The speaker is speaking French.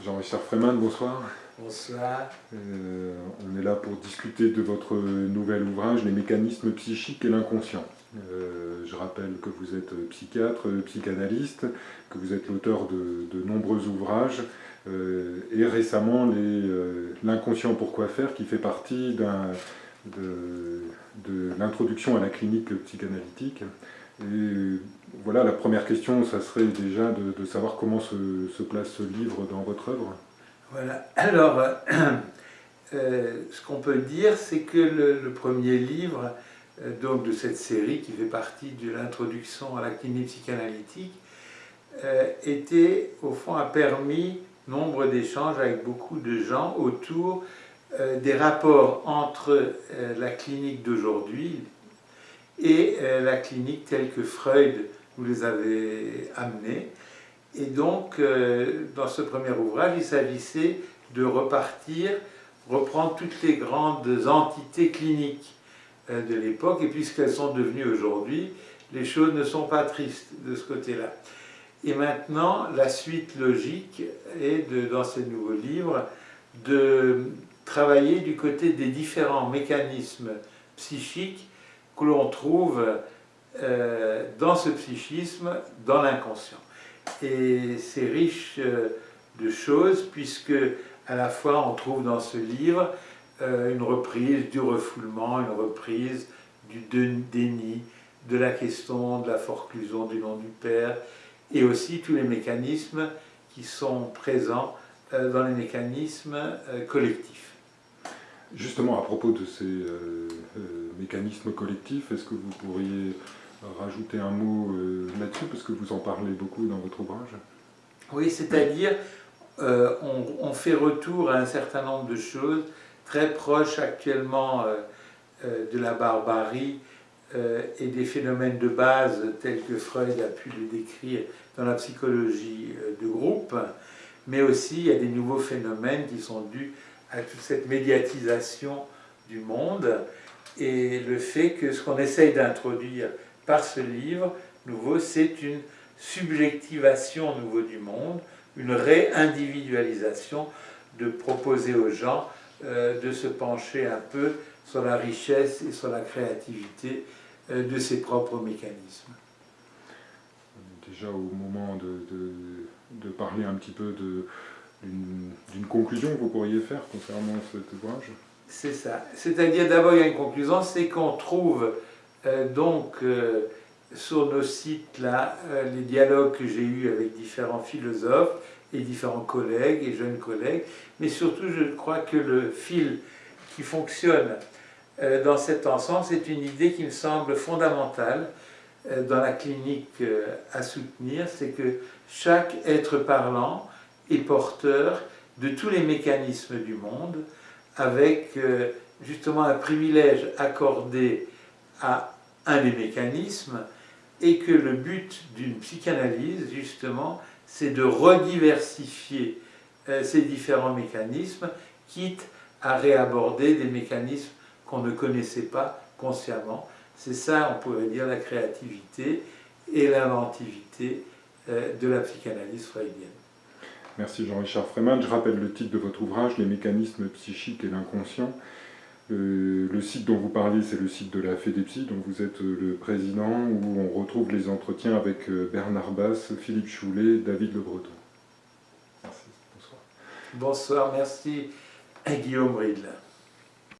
Jean-Richard Freeman, bonsoir. Bonsoir. Euh, on est là pour discuter de votre nouvel ouvrage, Les mécanismes psychiques et l'inconscient. Euh, je rappelle que vous êtes psychiatre, psychanalyste, que vous êtes l'auteur de, nombreux ouvrages, euh, et récemment L'inconscient pourquoi faire, qui fait partie de, de l'introduction à la clinique psychanalytique. Et voilà, la première question, ça serait déjà de, savoir comment se, place ce livre dans votre œuvre. Voilà, alors, euh, euh, ce qu'on peut dire, c'est que le, premier livre euh, donc de cette série, qui fait partie de l'introduction à la clinique psychanalytique, était, au fond, a permis nombre d'échanges avec beaucoup de gens autour des rapports entre la clinique d'aujourd'hui, et euh, la clinique telle que Freud vous les avait amenés. Et donc, euh, dans ce premier ouvrage, il s'agissait de repartir, reprendre toutes les grandes entités cliniques euh, de l'époque, et puisqu'elles sont devenues aujourd'hui, les choses ne sont pas tristes de ce côté-là. Et maintenant, la suite logique est, dans ce nouveau livre, de travailler du côté des différents mécanismes psychiques que l'on trouve euh, dans ce psychisme, dans l'inconscient. Et c'est riche euh, de choses, puisque à la fois on trouve dans ce livre euh, une reprise du refoulement, une reprise du déni, de la question de la forclusion du nom du Père, et aussi tous les mécanismes qui sont présents dans les mécanismes collectifs. Justement, à propos de ces euh, euh, mécanismes collectifs, est-ce que vous pourriez rajouter un mot euh, là-dessus, parce que vous en parlez beaucoup dans votre ouvrage? Oui, c'est-à-dire, on, fait retour à un certain nombre de choses très proches actuellement de la barbarie et des phénomènes de base tels que Freud a pu le décrire dans la psychologie de groupe, mais aussi a des nouveaux phénomènes qui sont dus à toute cette médiatisation du monde et le fait que ce qu'on essaye d'introduire par ce livre nouveau, c'est une subjectivation nouveau du monde, une réindividualisation, de proposer aux gens euh, de se pencher un peu sur la richesse et sur la créativité euh, de ses propres mécanismes. Déjà au moment de, de parler un petit peu de, d'une conclusion que vous pourriez faire concernant cet ouvrage? C'est ça. C'est-à-dire, d'abord, il y a une conclusion, c'est qu'on trouve euh, donc euh, sur nos sites là euh, les dialogues que j'ai eus avec différents philosophes et différents collègues et jeunes collègues, mais surtout, je crois que le fil qui fonctionne dans cet ensemble, c'est une idée qui me semble fondamentale dans la clinique à soutenir, c'est que chaque être parlant et porteur de tous les mécanismes du monde, avec euh, justement un privilège accordé à un des mécanismes, et que le but d'une psychanalyse, justement, c'est de rediversifier euh, ces différents mécanismes, quitte à réaborder des mécanismes qu'on ne connaissait pas consciemment. C'est ça, on pourrait dire, la créativité et l'inventivité euh, de la psychanalyse freudienne. Merci Jean-Richard Freeman. Je rappelle le titre de votre ouvrage, Les mécanismes psychiques et l'inconscient. Euh, le site dont vous parlez, c'est le site de la FEDEPSI, dont vous êtes euh, le président, où on retrouve les entretiens avec euh, Bernard Bass, Philippe Choulet, David Le Breton. Merci, bonsoir. Bonsoir, merci Guillaume Ridle.